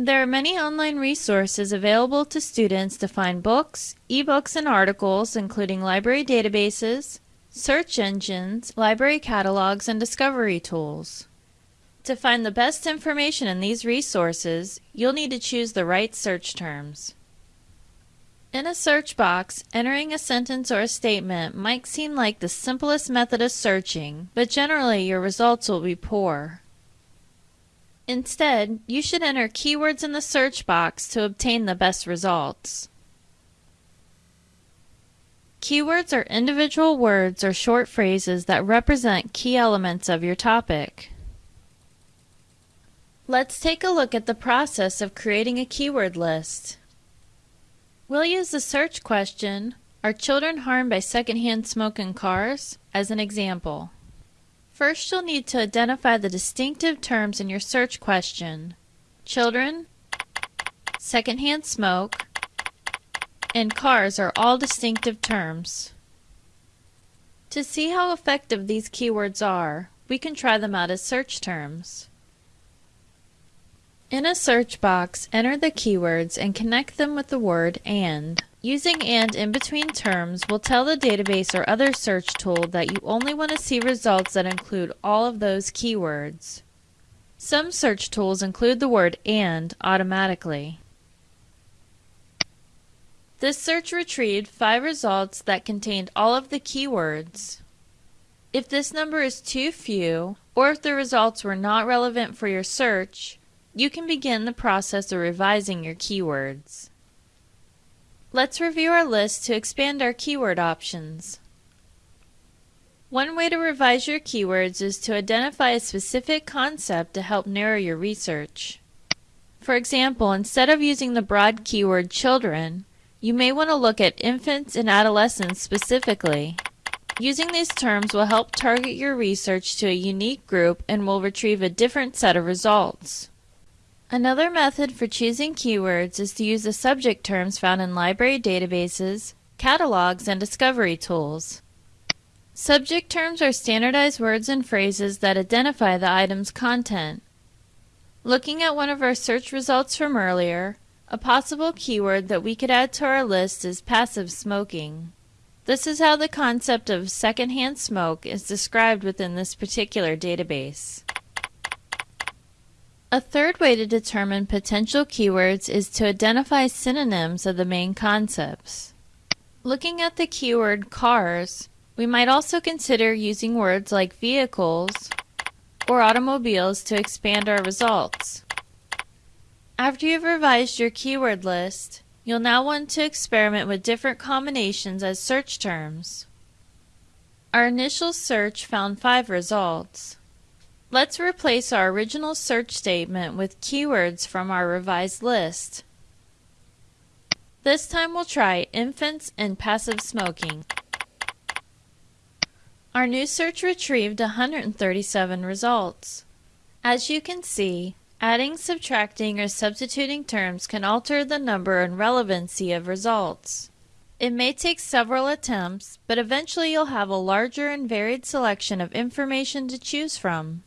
There are many online resources available to students to find books, ebooks, and articles, including library databases, search engines, library catalogs, and discovery tools. To find the best information in these resources, you'll need to choose the right search terms. In a search box, entering a sentence or a statement might seem like the simplest method of searching, but generally your results will be poor. Instead, you should enter keywords in the search box to obtain the best results. Keywords are individual words or short phrases that represent key elements of your topic. Let's take a look at the process of creating a keyword list. We'll use the search question, Are children harmed by secondhand smoke in cars? as an example. First, you'll need to identify the distinctive terms in your search question. Children, secondhand smoke, and cars are all distinctive terms. To see how effective these keywords are, we can try them out as search terms. In a search box, enter the keywords and connect them with the word AND. Using AND in between terms will tell the database or other search tool that you only want to see results that include all of those keywords. Some search tools include the word AND automatically. This search retrieved five results that contained all of the keywords. If this number is too few, or if the results were not relevant for your search, you can begin the process of revising your keywords. Let's review our list to expand our keyword options. One way to revise your keywords is to identify a specific concept to help narrow your research. For example, instead of using the broad keyword children, you may want to look at infants and adolescents specifically. Using these terms will help target your research to a unique group and will retrieve a different set of results. Another method for choosing keywords is to use the subject terms found in library databases, catalogs, and discovery tools. Subject terms are standardized words and phrases that identify the item's content. Looking at one of our search results from earlier, a possible keyword that we could add to our list is passive smoking. This is how the concept of secondhand smoke is described within this particular database. A third way to determine potential keywords is to identify synonyms of the main concepts. Looking at the keyword cars, we might also consider using words like vehicles or automobiles to expand our results. After you've revised your keyword list, you'll now want to experiment with different combinations as search terms. Our initial search found five results. Let's replace our original search statement with keywords from our revised list. This time we'll try infants and passive smoking. Our new search retrieved 137 results. As you can see, adding, subtracting, or substituting terms can alter the number and relevancy of results. It may take several attempts, but eventually you'll have a larger and varied selection of information to choose from.